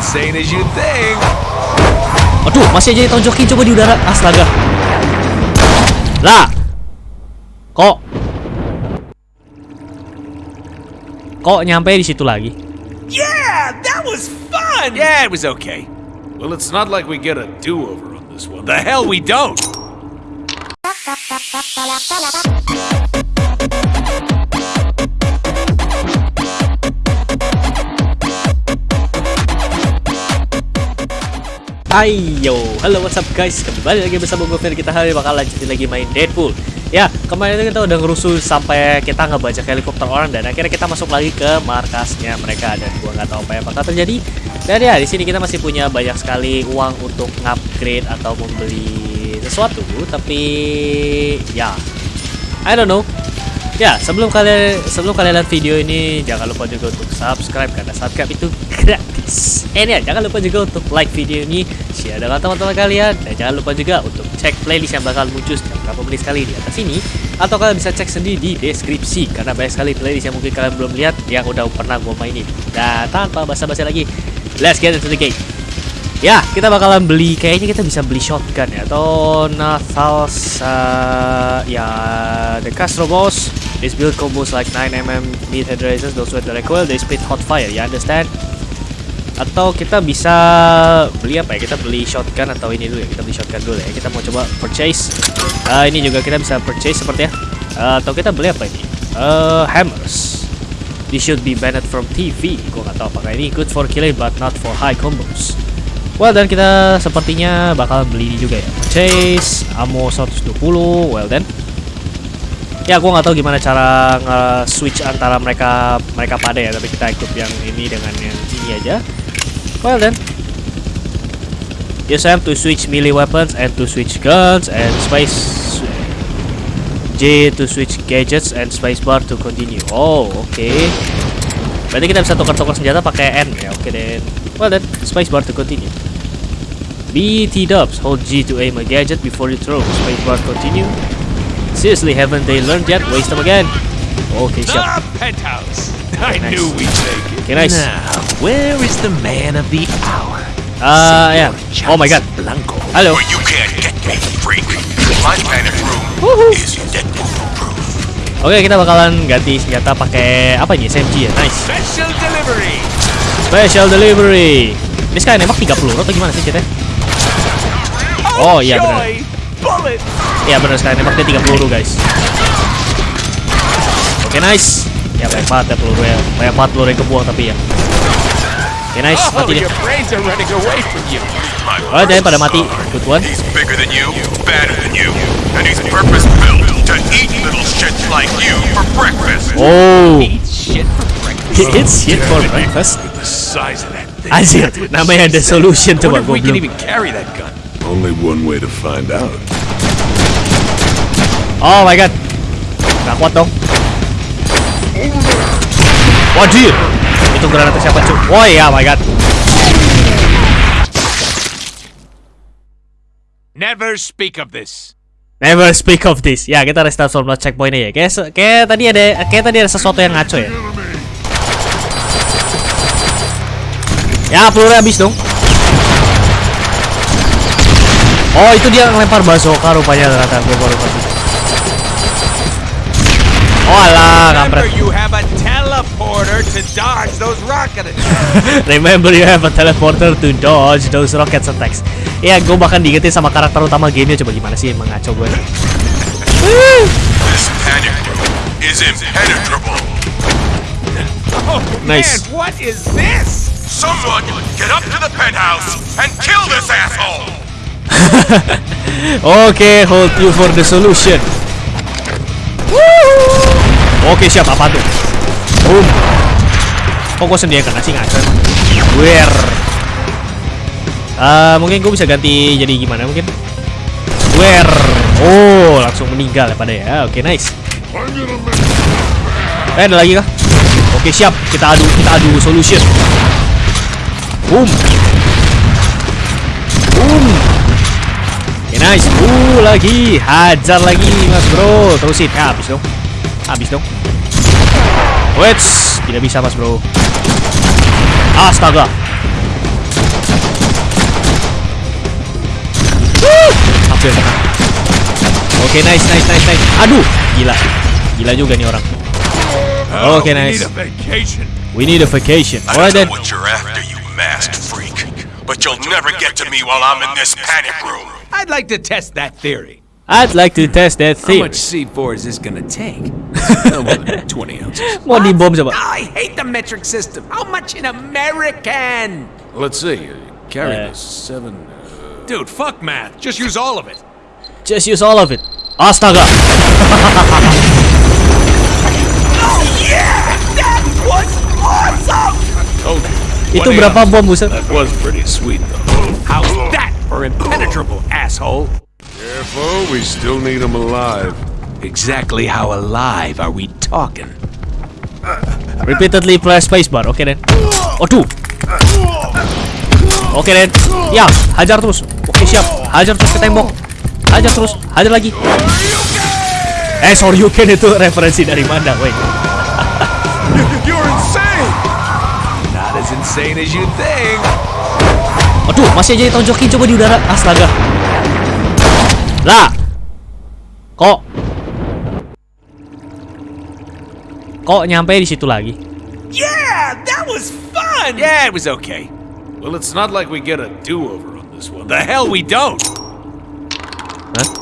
insane as you think. Aduh, masih aja ditonjokin coba di udara. Astaga. Lah. Kok Kok nyampe di situ lagi? Yeah, that was fun. Yeah, it was okay. Well, it's not like we get a do-over on this one. The hell we don't. Ayo, halo what's up guys? Kembali lagi bersama gue Fer Kita hari ini bakal lanjutin lagi main Deadpool. Ya, kemarin itu kita udah ngerusuh sampai kita ngebajak helikopter orang Dan akhirnya kita masuk lagi ke markasnya mereka Dan gue nggak tahu apa yang bakal terjadi. Dan ya, di sini kita masih punya banyak sekali uang untuk upgrade atau membeli sesuatu Tapi, ya, I don't know. Ya, sebelum kalian sebelum kalian lihat video ini jangan lupa juga untuk subscribe karena subscribe itu gratis. Eh ya, jangan lupa juga untuk like video ini, share dengan teman-teman kalian dan jangan lupa juga untuk cek playlist yang bakal muncul setiap beberapa menit sekali di atas ini atau kalian bisa cek sendiri di deskripsi karena banyak sekali playlist yang mungkin kalian belum lihat yang udah pernah gue mainin. Dan tanpa basa-basi lagi, let's get into the game. Ya, kita bakalan beli kayaknya kita bisa beli shotgun ya atau Nathal's uh, ya the Castro Boss. This build combos like 9mm mid head raisers, those with the recoil, they spit hot fire, you understand? Atau kita bisa beli apa ya? Kita beli shotgun atau ini dulu ya? Kita beli shotgun dulu ya. Kita mau coba purchase. Uh, ini juga kita bisa purchase seperti ya. Uh, atau kita beli apa ini? Uh, hammers. This should be banned from TV. Gue nggak tahu apakah ini good for killing but not for high combos. Well dan kita sepertinya bakal beli ini juga ya. Purchase ammo 120. Well then. Ya gue nggak tahu gimana cara nge-switch antara mereka mereka pada ya, tapi kita ikut yang ini dengan yang ini aja. Well then. Use M to switch melee weapons and to switch guns and space J to switch gadgets and spacebar to continue. Oh. Okay. Berarti kita bisa tukar-tukar senjata pakai N ya. Oke okay, then. Well then, spacebar to continue. B T dubs. Hold G to aim a gadget before you throw. Spacebar continue. Seriously, haven't they learned yet? Waste them again. Okay, siap. Ah, penthouse. I nice. knew we'd make it. Okay, nice. Now, where is the man of the hour? Uh, yeah. Oh my god. Blanco. Halo. But you can't get me, freak. My panic room is Deadpool proof. Oke, kita bakalan ganti senjata pakai apa ini? SMG ya. Nice. Special delivery. Special delivery. Ini sekali nembak 3 peluru atau gimana sih ceritanya? Oh, iya, benar. Iya benar sekali nembak dia 3 peluru guys. Oke, nice. Ya banyak banget ya peluru ya. Banyak banget peluru yang kebuang tapi ya. Oke, nice. Oh, Mati dia. Oh, jangan pada mati. Good one. He's bigger than you, badder than you, and he's purpose built to eat little shits like you for breakfast. Oh. Eat shit for breakfast. It's shit for breakfast. The. Anjir, namanya ada solution coba that gun? Only one way to find out. Oh my god. Gak kuat dong. Wajir. Itu granatnya siapa cuy? Oh iya, my god. Never speak of this. Never speak of this. Ya, kita restart formula checkpointnya ya. Kayak, kayak tadi ada kayak tadi ada sesuatu yang ngaco ya. Ya, pelurunya habis dong. Oh, itu dia ngelempar bazooka rupanya ternyata gue baru ngerti. Oh alah, kampret. You have a teleporter to dodge those rocket attacks. Remember you have a teleporter to dodge those rocket attacks. Ya, gue bahkan diingetin sama karakter utama gamenya coba gimana sih emang ngaco gue. This panic is impenetrable. Oh, Nice. man, what is this? Someone get up to the penthouse and kill this asshole. Oke, hold you for the solution. Oke, siap apa tuh? Boom. Kok gue sendiri yang kena sih ngaco emang? Where? Eh, mungkin gue bisa ganti jadi gimana mungkin? Where? Oh, langsung meninggal ya pada ya. Oke, nice. Eh, ada lagi kah? Oke, siap. Kita adu, kita adu solution. Boom. Boom. Oke, nice. Uh, lagi. Hajar lagi, Mas Bro. Terusin. Ya, habis dong. Habis dong. Wets, tidak bisa mas bro. Astaga. Wuh, hampir kena. Oke, okay, nice, nice, nice, nice. Aduh, gila. Gila juga nih orang. Oke, okay, nice. We need a vacation. Alright know What you're after, you masked freak. But you'll never get to me while I'm in this panic room. I'd like to test that theory. I'd like to test that thing. How much C4 is this gonna take? no more than 20 ounces. Mau dibom coba. I hate the metric system. How much in American? Let's see. uh, Carry Uh, this seven. uh, Dude, fuck math. Just use all of it. Just use all of it. Astaga. Oh yeah, that was awesome. Told you. Itu 20 berapa bom buset? That was pretty sweet though. How's that for impenetrable, asshole? Careful, we still need him alive. Exactly how alive are we talking? Repeatedly press spacebar. Oke, Den. Waduh. Oke, Den. Ya, hajar terus. Oke, siap. Hajar terus ke tembok. Hajar terus. Hajar lagi. Eh, sorry you can itu referensi dari mana, woi? You're insane. Not as insane as you think. Aduh, masih aja ditonjokin coba di udara. Astaga. Lah. Kok Kok nyampe di situ lagi? Yeah, that was fun. Yeah, it was okay. Well, it's not like we get a do-over on this one. The hell we don't. Hah?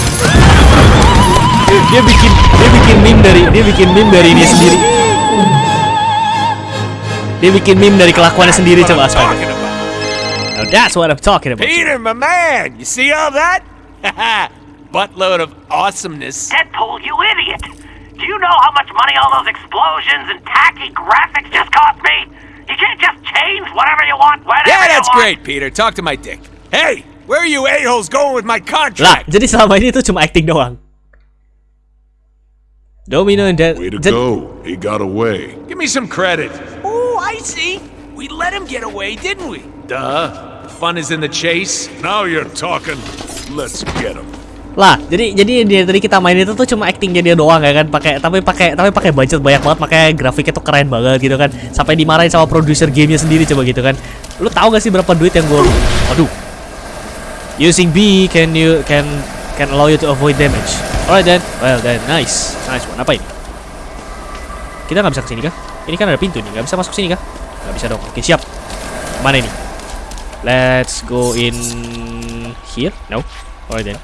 dia bikin dia bikin meme dari dia bikin meme dari dia sendiri. Dia bikin meme dari kelakuannya sendiri coba astaga. Now that's what I'm talking about. Peter, my man, you see all that? Buttload of awesomeness. Deadpool, you idiot! Do you know how much money all those explosions and tacky graphics just cost me? You can't just change whatever you want, whenever Yeah, you that's want. great, Peter. Talk to my dick. Hey, where are you a-holes going with my contract? Lah, contract? jadi selama ini tuh cuma acting doang. Domino and Dead. Way to go. He got away. Give me some credit. Oh, I see. We let him get away, didn't we? Duh. The fun is in the chase. Now you're talking. Let's get him. Lah, jadi jadi dia tadi kita main itu tuh cuma actingnya dia doang ya kan, pakai tapi pakai tapi pakai budget banyak banget, makanya grafiknya tuh keren banget gitu kan. Sampai dimarahin sama produser gamenya sendiri coba gitu kan. Lu tahu gak sih berapa duit yang gue Aduh. Using B can you can can allow you to avoid damage. Alright then. Well then, nice. Nice one. Apa ini? Kita nggak bisa ke sini kah? Ini kan ada pintu nih, nggak bisa masuk sini kah? Nggak bisa dong. Oke, siap. Mana ini? Let's go in here. No. Alright then.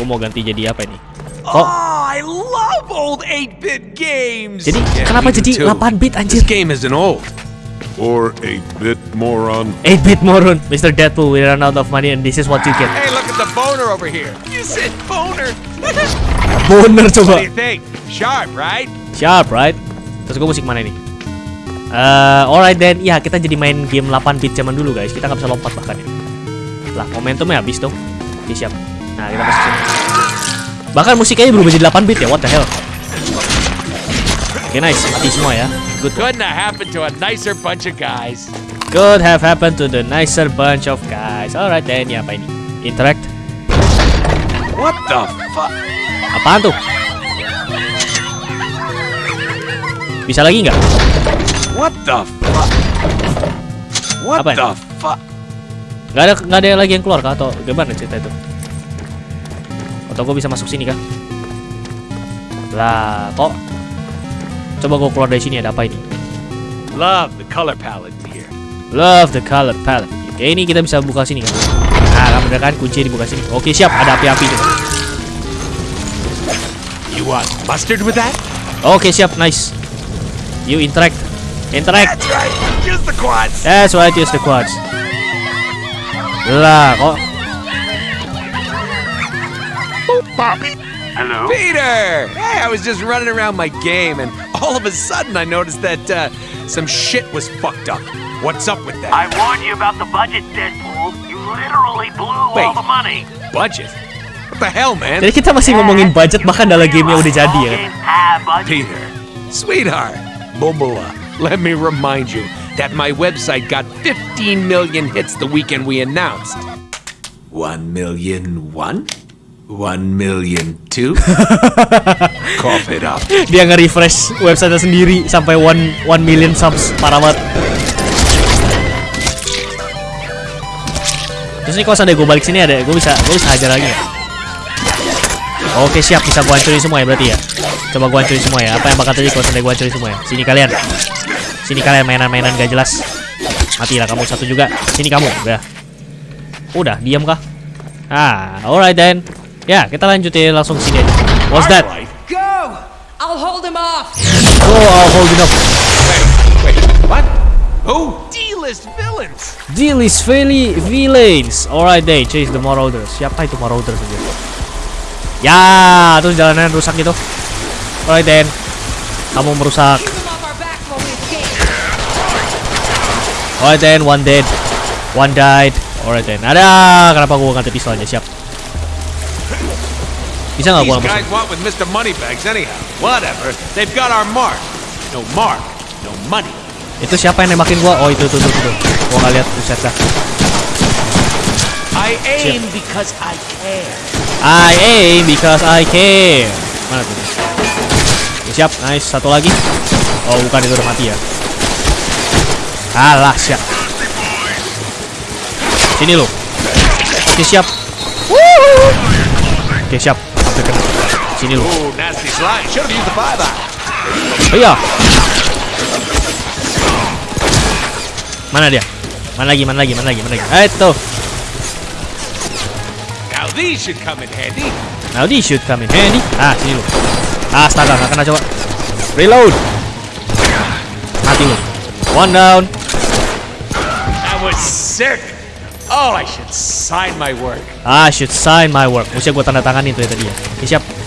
Gue mau ganti jadi apa ini? Oh, I love old 8-bit games. jadi Yeah, kenapa jadi too. 8 bit anjir? This game isn't old. Or 8-bit moron. 8 bit moron, Mr. Deadpool, we run out of money and this is what you get. Hey, look at the boner over here. You said boner. Boner what coba. do you think? Sharp, right? Sharp, right? Terus gue musik mana ini? Eh, alright then, ya kita jadi main game 8 bit zaman dulu guys. Kita nggak bisa lompat bahkan ya. Lah, momentumnya habis dong. Oke, siap. Nah, kita masuk sini. Bahkan musiknya berubah jadi 8 bit ya, what the hell? Oke, nice. Mati semua ya. Good. Couldn't have happened to a nicer bunch of guys. Could have happened to the nicer bunch of guys. Alright then, ya apa ini? Interact. What the fuck? Apaan tuh? Bisa lagi nggak? What the fuck? What Apa the fuck? Nggak ada nggak ada lagi yang keluar kah? Atau gimana cerita itu? Atau gue bisa masuk sini kah? Lah, kok? Coba gue keluar dari sini ada apa ini? Love the color palette here. Love the color palette. Oke, ini kita bisa buka sini kan? Nah, bener kan kunci dibuka sini. Oke, siap. Ada api-api tuh. You want mustard with that? Oke, siap. Nice. You interact. Interact. That's right. Use the quads. That's right, use the quads. Lah, kok Hello? Peter! Hey, I was just running around my game, and all of a sudden I noticed that uh, some shit was fucked up. What's up with that? I warned you about the budget, Deadpool. You literally blew Wait. all the money. Budget? What the hell, man? Jadi kita masih ngomongin budget bahkan dalam gamenya udah jadi ya kan? games have budget. Peter, sweetheart, Bobola, let me remind you that my website got 15 million hits the weekend we announced. One million one? One million two? Cough it up. Dia nge-refresh website sendiri sampai 1 1 million subs parah banget. Terus ini kalau seandainya gue balik sini ada, gue bisa gue bisa hajar lagi ya. Oke siap bisa gue hancurin semua ya berarti ya. Coba gue hancurin semua ya. Apa yang bakal terjadi kalau seandainya gue hancurin semua ya? Sini kalian. Sini kalian mainan-mainan gak jelas. Matilah kamu satu juga. Sini kamu. Udah. Udah diam kah? Ah, alright then. Ya, kita lanjutin langsung sini aja. What's that? Go! I'll hold him off! Oh, I'll hold it up. Wait, what? Who? D-list villains! Fairly villains. Alright, they chase the marauders. Siapa itu marauders aja? Ya, terus jalanan rusak gitu. Alright then. Kamu merusak. Him off! Alright then, one dead. One died. Alright then. Ada, kenapa gua pistol aja? Siap. Bisa nggak These gua guys langsung? want with Mr. Moneybags anyhow. Whatever. They've got our mark. No mark, no money. Itu siapa yang nembakin gua? Oh, itu tuh tuh tuh. Gua nggak lihat buset dah. I aim because I care. I aim because I care. Mana tuh? Oke, siap, nice. Satu lagi. Oh, bukan itu udah mati ya. Alah, siap. Sini lo. Oke, siap. Wuhu. Oke, siap. Sini eye. Oh iya. Mana dia? Mana lagi? Mana lagi? Mana lagi? Mana lagi? Eh, itu. Now these should come in handy. Now this should come in handy. Ah, sini lu. Astaga, nggak kena coba. Reload. Mati lu. One down. That was sick. Oh, I should sign my work. I should sign my work. Mesti gue tanda tangan itu ya tadi ya. Oke, siap.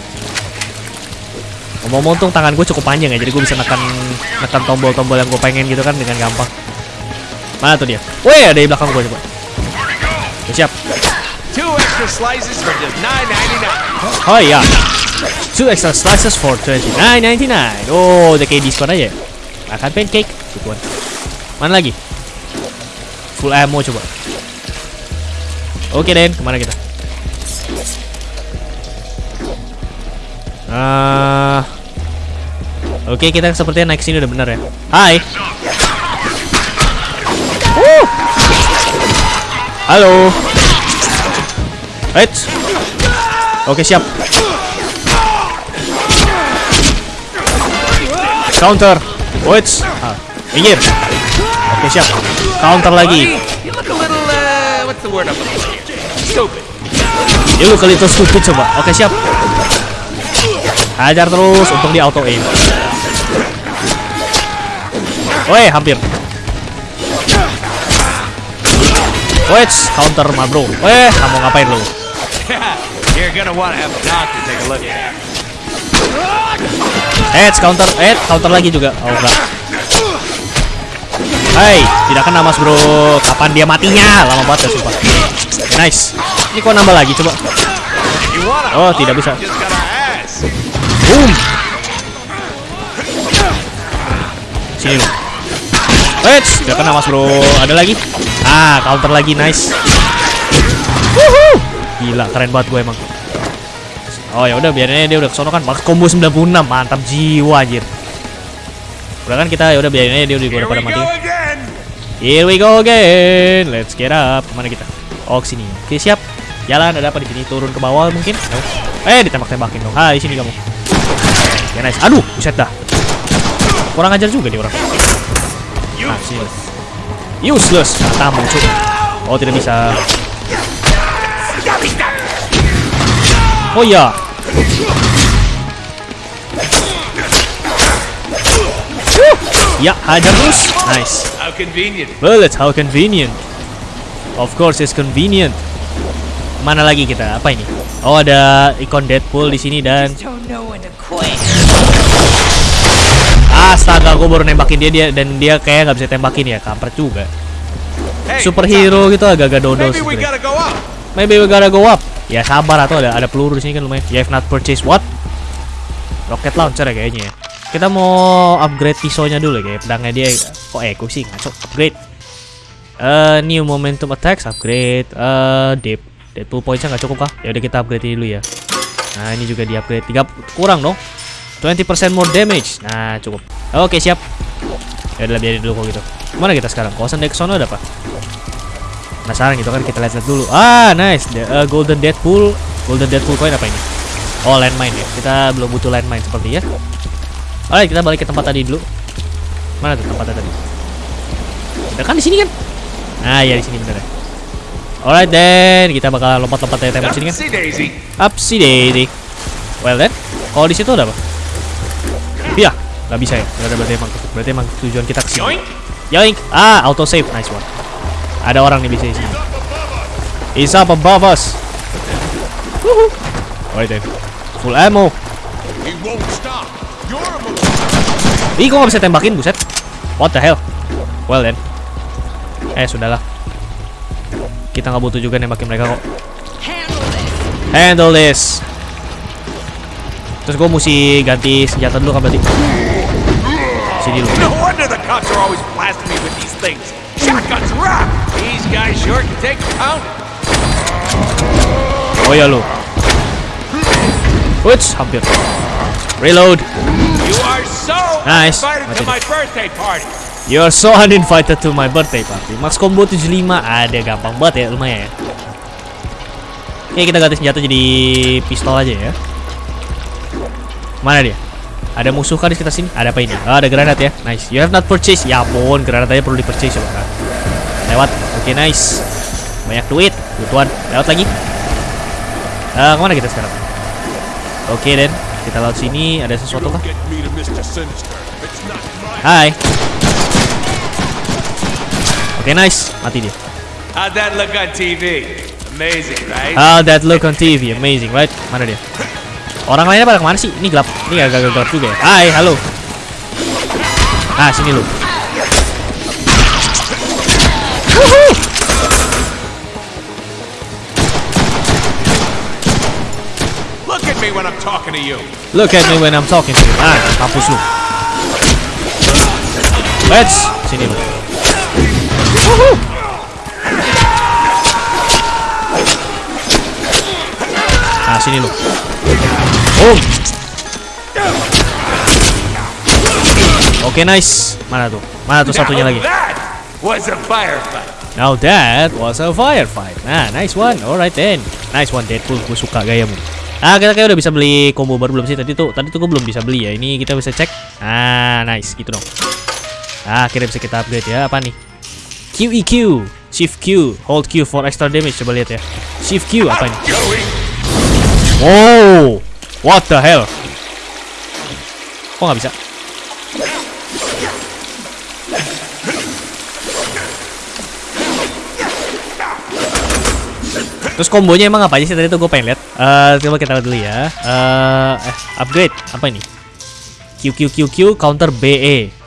Ngomong-ngomong tuh tangan gue cukup panjang ya, jadi gue bisa nekan nekan tombol-tombol yang gue pengen gitu kan dengan gampang. Mana tuh dia? Wih, ada di belakang gue coba. Oke, siap. Two extra slices for just nine ninety nine. Oh iya. Two extra slices for 29.99. Oh, udah kayak diskon aja. ya? Makan pancake, gituan. Mana lagi? Full ammo coba. Oke Den, ke mana kita? Ah, Oke, kita sepertinya naik sini udah bener ya. Hai. Wuh. Halo. Right. Oke, siap. Counter. Wait. Ah, minggir. Oke, siap. Counter lagi. You look a little, uh, stupid coba. Oke, siap. Hajar terus, untung dia auto aim. Woi, hampir. Wait, counter mah bro. Weh, kamu ngapain lu? You're gonna want to have a doctor take a look at it. Heads, counter, eh, counter lagi juga. Oh enggak. Hai, tidak kena mas bro. Kapan dia matinya? Lama banget ya sumpah. Nice. Ini kok nambah lagi coba. Oh, tidak bisa. Boom. Sini lu. Wait, tidak kena mas bro. Ada lagi? Ah, counter lagi, nice. Wuhu. Gila, keren banget gue emang. Oh ya udah biarin aja dia udah kesono kan. Max combo 96, mantap jiwa anjir. Udah kan kita ya udah biarin aja dia udah, udah pada mati. Here we go again. Let's get up. Ke mana kita? Oh sini. Oke siap. Jalan ada apa di sini? Turun ke bawah mungkin? No. Eh ditembak-tembakin dong. Hai sini kamu. Ya nice. Aduh, buset dah. Kurang ajar juga nih orang. Sini. Useless. Tamu cuy. Oh tidak bisa. Oh iya. Ya, hajar terus. Nice. How convenient. Well, it's how convenient. Of course, it's convenient. Mana lagi kita? Apa ini? Oh, ada ikon Deadpool di sini dan astaga, gue baru nembakin dia dia dan dia kayak nggak bisa tembakin ya, kampret juga. Superhero gitu agak-agak dodol maybe we sebenarnya. gotta go up. Maybe we gotta go up. Ya sabar atau ada ada peluru di sini kan lumayan. You have not purchased what? Rocket launcher ya kayaknya ya. Kita mau upgrade pisaunya dulu ya, kayak pedangnya dia kok eco sih ngaco. Upgrade. Eh new momentum attacks upgrade. Eh deep Deadpool pointsnya nggak cukup kah? Ya udah kita upgrade ini dulu ya. Nah, ini juga di upgrade 3 kurang dong. 20% more damage. Nah, cukup. Oke, siap. Ya udah biarin dulu kok gitu. Mana kita sekarang? Kawasan dari sono ada apa? Penasaran gitu kan kita lihat-lihat dulu. Ah, nice. Uh, golden Deadpool. Golden Deadpool coin apa ini? Oh, landmine ya. Kita belum butuh landmine seperti ya. Alright, kita balik ke tempat tadi dulu. Mana tuh tempatnya tadi? Udah kan di sini kan? Nah, ya di sini bener ya. Alright then, kita bakal lompat-lompat dari tembok sini kan? Up si Daisy. Well then, kalau di situ ada apa? Iya, nggak bisa ya. Nggak ada berarti emang berarti emang tujuan kita ke sini. Yoink. Yoink. Ah, auto save, nice one. Ada orang nih bisa di sini. He's up above us. Woohoo. Alright then, full ammo. Ih, kok nggak bisa tembakin, buset? What the hell? Well then. Eh, sudahlah. Kita nggak butuh juga nembakin mereka kok. Handle this. Handle this. Terus gue mesti ganti senjata dulu kan berarti. Sini dulu. No wonder the cops are always blasting me with these things. Shotguns rock. These guys sure can take a pound. Oh ya lu. Wits, hampir. Reload. You are so Nice. invited to my birthday party. You are so uninvited to my birthday party. Max combo 75 ada gampang banget ya, lumayan ya. Oke, kita ganti senjata jadi pistol aja ya. Mana dia? Ada musuh kan di sekitar sini? Ada apa ini? Oh, ada granat ya. Nice. You have not purchased. Ya ampun, granat aja perlu di-purchase coba. kan. Lewat. Oke, nice. Banyak duit. Butuhan. Lewat lagi. Eh, ke mana kita sekarang? Oke, Den. Kita lewat sini. Ada sesuatu kah? Get me to Mr. Sinister. It's not my Hai. Oke, nice. Mati dia. How'd that look on TV? Amazing, right? How that look on TV, amazing, right? Mana dia? Orang lainnya pada ke mana sih? Ini gelap. Ini agak gelap juga ya. Hai, halo. Ah, sini lu. Look at me when I'm talking to you. Look at me when I'm talking to you. Ah, mampus lu. Let's sini lu. Wuhu. Ah, sini lu. Boom. Oke, nice. Mana tuh? Mana tuh satunya lagi? Now that was a firefight. Nah, nice one. Alright then. Nice one Deadpool. Gue suka gayamu. Ah, kita kayak udah bisa beli combo baru belum sih tadi tuh? Tadi tuh gue belum bisa beli ya. Ini kita bisa cek. Ah, nice gitu dong. Ah, akhirnya bisa kita upgrade ya. Apa nih? QEQ, Shift Q, Hold Q for extra damage. Coba lihat ya. Shift Q apa ini? Oh, what the hell? Kok nggak bisa? Terus kombonya emang apa aja sih tadi tuh gue pengen lihat. Eh, coba kita lihat dulu ya. Eh, eh, upgrade apa ini? Q Q Q Q counter BE.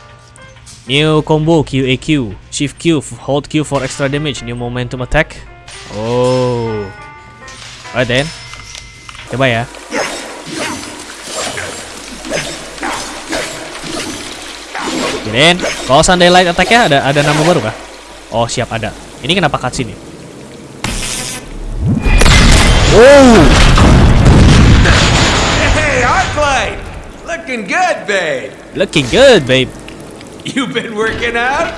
New combo QAQ. Shift Q, hold Q for extra damage. New momentum attack. Oh. Alright then. Coba ya. Kirain, kalau Sunday Light Attack-nya ada ada nama baru kah? Oh, siap ada. Ini kenapa cutscene nih? Oh, Hey, Arclight. Looking good, babe. looking good, babe. You been working out?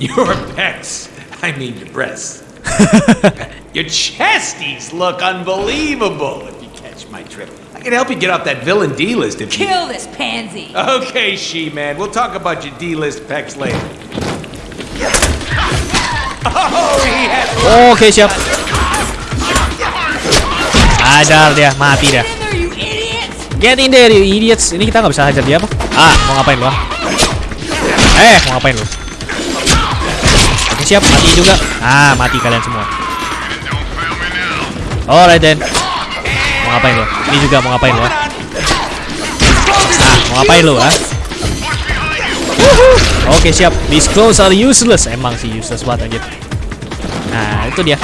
Your pecs. I mean your breasts. your chesties look unbelievable if you catch my drift. I can help you get off that villain D list if you. Kill this pansy. Okay, she man. We'll talk about your D list pecs later. Oh, he has. Oke, siap. Sadar dia, mati dia. In there, you idiots! Get in there, you idiots. Ini kita nggak bisa hajar dia apa? Ah, mau ngapain lu? ah? Eh, mau ngapain lu? Oke, siap. Mati juga. Ah, mati kalian semua. Alright then. Mau ngapain lu? Ini juga mau ngapain lu? ah? Ah, mau ngapain lu, ah? Oke, siap. These clothes are useless. Emang sih useless banget anjir. Nah, itu dia.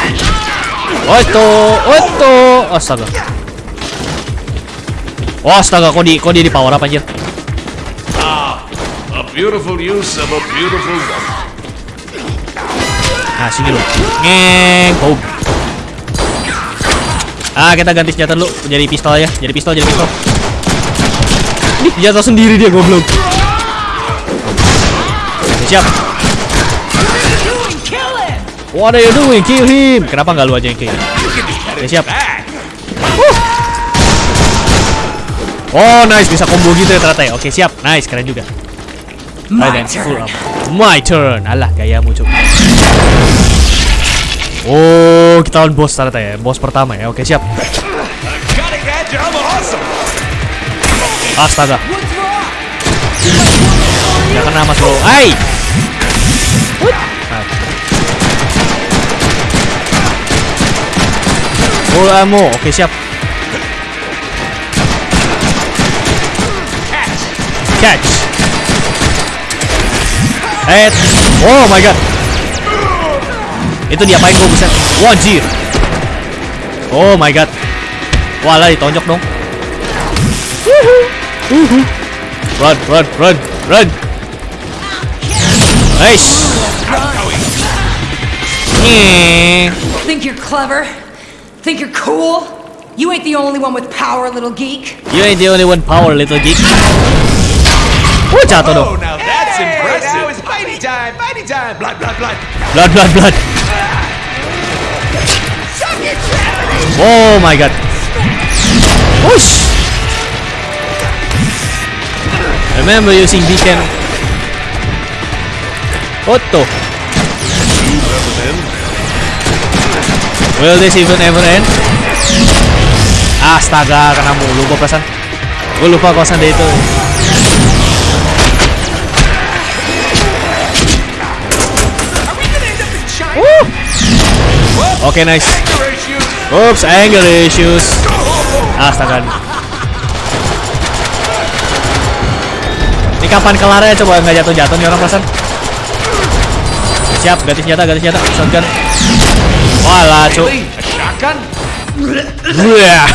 Oh, itu. Oh, itu. Astaga. Oh, astaga, kok di kok dia di power up anjir? A beautiful use of a beautiful weapon. Nah, sini lu. Ngeng. Boom. Ah, kita ganti senjata dulu jadi pistol ya. Jadi pistol, jadi pistol. Nih, jatuh sendiri dia goblok. Oke, siap. What are you doing? Kill him. Kenapa nggak lu aja yang kill? Oke, siap. Oh, nice bisa combo gitu ya ternyata ya. Oke, siap. Nice, keren juga. My full turn. My turn. Alah, gayamu cuk. Oh, kita lawan bos ternyata ya. Bos pertama ya. Oke, siap. Astaga. Nggak kena mas bro. Hai. Full ammo. Oke, siap. Catch. Head. Oh my god. Itu diapain gue buset? Wajir. Oh my god. Wah lah ditonjok dong. Run, run, run, run. Eish. Nyeh. Think you're clever? Think you're cool? You ain't the only one with power, little geek. You ain't the only one power, little geek. Oh, jatuh dong. Blood, blood, blood. Blood, blood, blood. Oh my god. Whoosh. Remember using beacon. Otto. Will this even ever end? Astaga, kena mulu gua perasaan. Gue lupa kosan dia itu. Oke, nice. Oops, anger issues. Astaga. Ini kapan kelarnya coba nggak jatuh-jatuh nih orang perasaan. Siap, ganti senjata, ganti senjata. Shotgun. Walah, cu. Shotgun? Wah.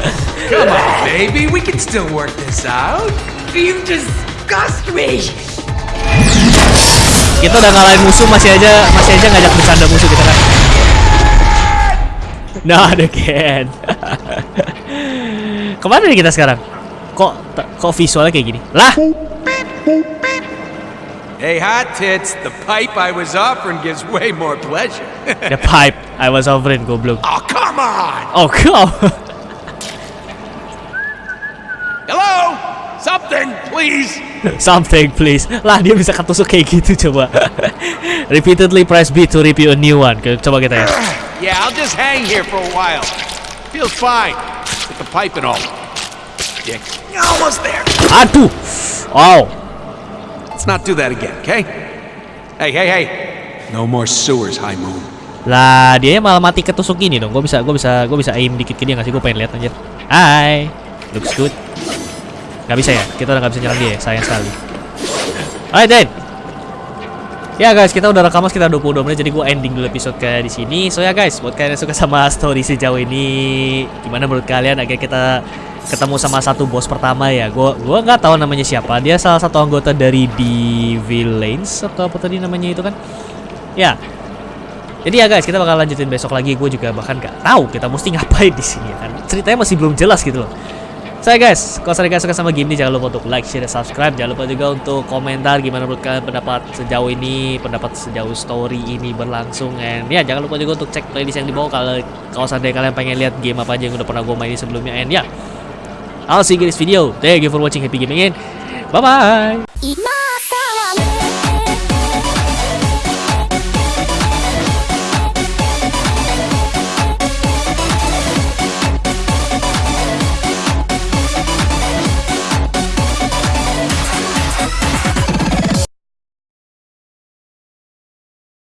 Come on, baby. We can still work this out. You disgust me! kita udah ngalahin musuh masih aja masih aja ngajak bercanda musuh kita kan. Not again. Ke mana nih kita sekarang? Kok kok visualnya kayak gini? Lah, Hey, hot tits. The pipe I was offering gives way more pleasure. the pipe I was offering goblok. oh, come on. Oh, kau. Hello? Something, please. Something please. Lah dia bisa ketusuk kayak gitu coba. Repeatedly press B to review a new one. Coba kita ya. Yeah, I'll just hang here for a while. Feels fine. With the pipe and all. Dick. Almost there. Aduh. Wow. Let's not do that again, okay? Hey, hey, hey. No more sewers, High Moon. Lah dia malah mati ketusuk gini dong. Gue bisa gue bisa gue bisa aim dikit ke dia nggak sih? Gue pengen lihat anjir. Hai. Looks good. Gak bisa ya? Kita udah gak bisa nyerang dia ya? Sayang sekali. Alright then. Ya guys, kita udah rekaman sekitar 22 menit jadi gue ending dulu episode kayak di sini. So ya guys, buat kalian yang suka sama story sejauh ini, gimana menurut kalian akhirnya kita ketemu sama satu bos pertama ya. Gue gua nggak tahu namanya siapa. Dia salah satu anggota dari The Villains atau apa tadi namanya itu kan? Ya. Jadi ya guys, kita bakal lanjutin besok lagi. Gue juga bahkan nggak tahu kita mesti ngapain di sini ya kan. Ceritanya masih belum jelas gitu loh. Saya guys, kalau kalian suka sama game ini jangan lupa untuk like, share, dan subscribe. Jangan lupa juga untuk komentar gimana menurut kalian pendapat sejauh ini, pendapat sejauh story ini berlangsung. And ya jangan lupa juga untuk cek playlist yang di bawah kalau kalau seandainya kalian pengen lihat game apa aja yang udah pernah gue mainin sebelumnya. And ya, I'll see you in video. Thank you for watching. Happy gaming bye bye. 今